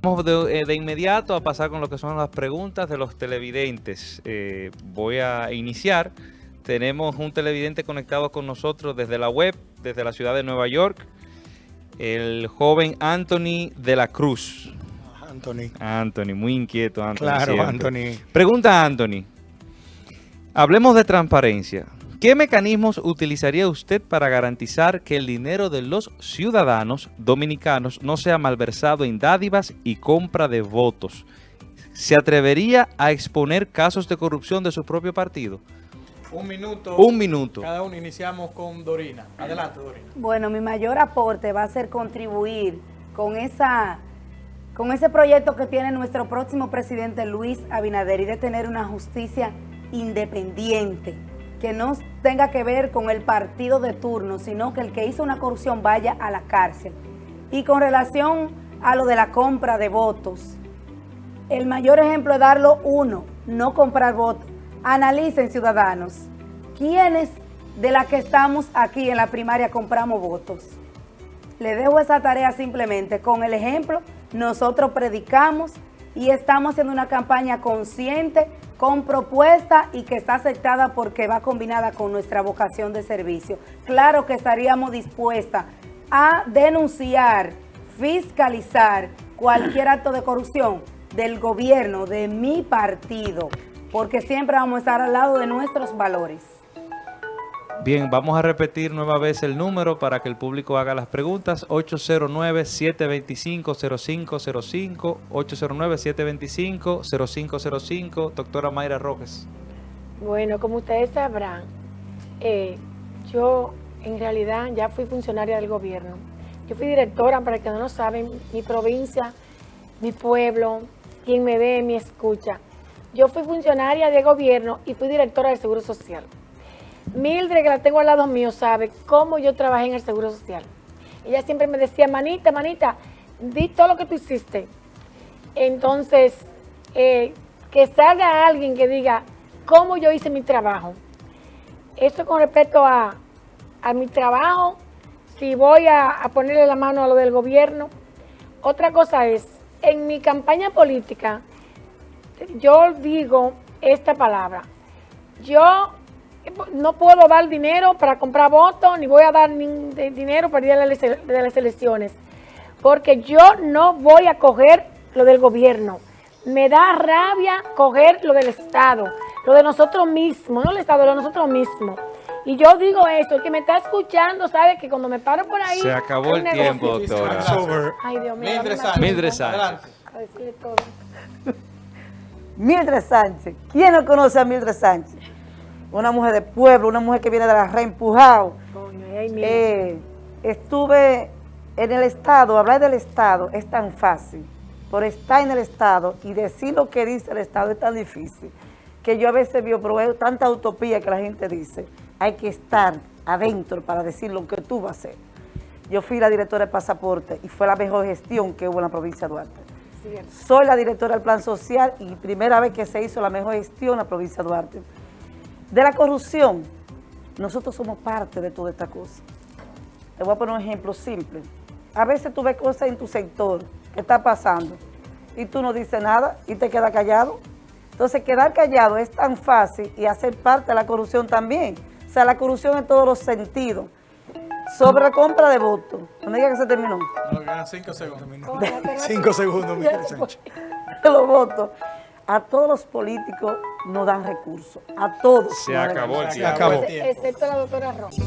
vamos de, eh, de inmediato a pasar con lo que son las preguntas de los televidentes. Eh, voy a iniciar. Tenemos un televidente conectado con nosotros desde la web, desde la ciudad de Nueva York, el joven Anthony de la Cruz. Anthony. Anthony, muy inquieto Anthony. Claro, siempre. Anthony. Pregunta Anthony. Hablemos de transparencia. ¿Qué mecanismos utilizaría usted para garantizar que el dinero de los ciudadanos dominicanos no sea malversado en dádivas y compra de votos? ¿Se atrevería a exponer casos de corrupción de su propio partido? Un minuto. Un minuto. Cada uno iniciamos con Dorina. Adelante, Dorina. Bueno, mi mayor aporte va a ser contribuir con esa con ese proyecto que tiene nuestro próximo presidente Luis Abinader y de tener una justicia independiente, que no tenga que ver con el partido de turno, sino que el que hizo una corrupción vaya a la cárcel. Y con relación a lo de la compra de votos, el mayor ejemplo es darlo uno, no comprar votos. Analicen, ciudadanos, ¿quiénes de las que estamos aquí en la primaria compramos votos? Le dejo esa tarea simplemente. Con el ejemplo, nosotros predicamos y estamos haciendo una campaña consciente, con propuesta y que está aceptada porque va combinada con nuestra vocación de servicio. Claro que estaríamos dispuestas a denunciar, fiscalizar cualquier acto de corrupción del gobierno, de mi partido, porque siempre vamos a estar al lado de nuestros valores. Bien, vamos a repetir nueva vez el número para que el público haga las preguntas. 809-725-0505, 809-725-0505, doctora Mayra Rojas. Bueno, como ustedes sabrán, eh, yo en realidad ya fui funcionaria del gobierno. Yo fui directora, para que no lo saben, mi provincia, mi pueblo, quien me ve, me escucha. Yo fui funcionaria de gobierno y fui directora del Seguro Social. Mildred, que la tengo al lado mío, sabe cómo yo trabajé en el Seguro Social. Ella siempre me decía, manita, manita, di todo lo que tú hiciste. Entonces, eh, que salga alguien que diga cómo yo hice mi trabajo. Eso con respecto a, a mi trabajo, si voy a, a ponerle la mano a lo del gobierno. Otra cosa es, en mi campaña política, yo digo esta palabra. Yo no puedo dar dinero para comprar votos, ni voy a dar ni de dinero para ir a las, de las elecciones, porque yo no voy a coger lo del gobierno. Me da rabia coger lo del Estado, lo de nosotros mismos, no el Estado, lo de nosotros mismos. Y yo digo eso, el que me está escuchando sabe que cuando me paro por ahí... Se acabó el negocio. tiempo, doctora. Ay, Dios mío. Mildred Sánchez. Mildred Sánchez. A decirle todo. Mildred Sánchez. ¿Quién no conoce a Mildred Sánchez? Una mujer de pueblo, una mujer que viene de la reempujado. Coño. Eh, estuve en el Estado, hablar del Estado es tan fácil, por estar en el Estado y decir lo que dice el Estado es tan difícil, que yo a veces veo pero tanta utopía que la gente dice, hay que estar adentro para decir lo que tú vas a hacer. Yo fui la directora de pasaporte y fue la mejor gestión que hubo en la provincia de Duarte. Soy la directora del plan social y primera vez que se hizo la mejor gestión en la provincia de Duarte. De la corrupción, nosotros somos parte de toda esta cosa. Te voy a poner un ejemplo simple. A veces tú ves cosas en tu sector que está pasando y tú no dices nada y te quedas callado. Entonces, quedar callado es tan fácil y hacer parte de la corrupción también. O sea, la corrupción en todos los sentidos. Sobre la compra de votos. No me diga que se terminó. No, quedan cinco segundos. Cinco segundos, Mildred Sánchez. los votos. A todos los políticos no dan recursos. A todos. Se acabó el recursos. Tiempo. Excepto la doctora Rosa.